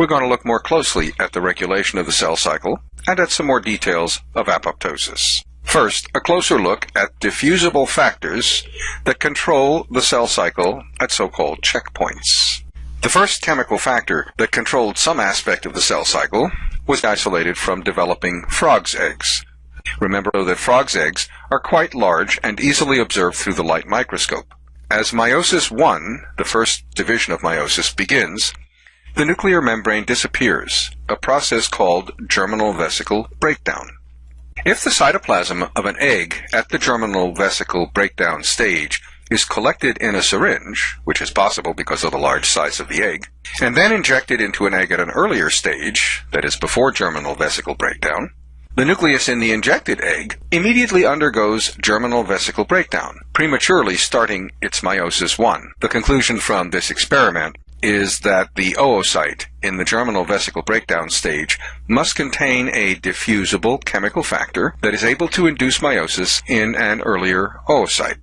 we're going to look more closely at the regulation of the cell cycle and at some more details of apoptosis. First, a closer look at diffusible factors that control the cell cycle at so-called checkpoints. The first chemical factor that controlled some aspect of the cell cycle was isolated from developing frog's eggs. Remember that frog's eggs are quite large and easily observed through the light microscope. As meiosis I, the first division of meiosis, begins, the nuclear membrane disappears, a process called germinal vesicle breakdown. If the cytoplasm of an egg at the germinal vesicle breakdown stage is collected in a syringe, which is possible because of the large size of the egg, and then injected into an egg at an earlier stage, that is before germinal vesicle breakdown, the nucleus in the injected egg immediately undergoes germinal vesicle breakdown, prematurely starting its meiosis I. The conclusion from this experiment is that the oocyte in the germinal vesicle breakdown stage must contain a diffusible chemical factor that is able to induce meiosis in an earlier oocyte.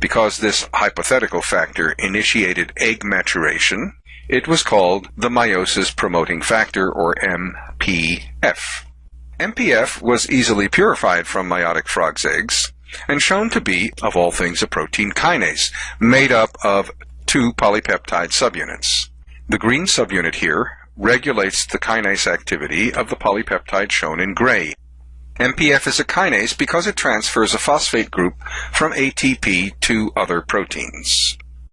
Because this hypothetical factor initiated egg maturation, it was called the meiosis promoting factor or MPF. MPF was easily purified from meiotic frog's eggs and shown to be, of all things, a protein kinase made up of two polypeptide subunits. The green subunit here regulates the kinase activity of the polypeptide shown in gray. MPF is a kinase because it transfers a phosphate group from ATP to other proteins.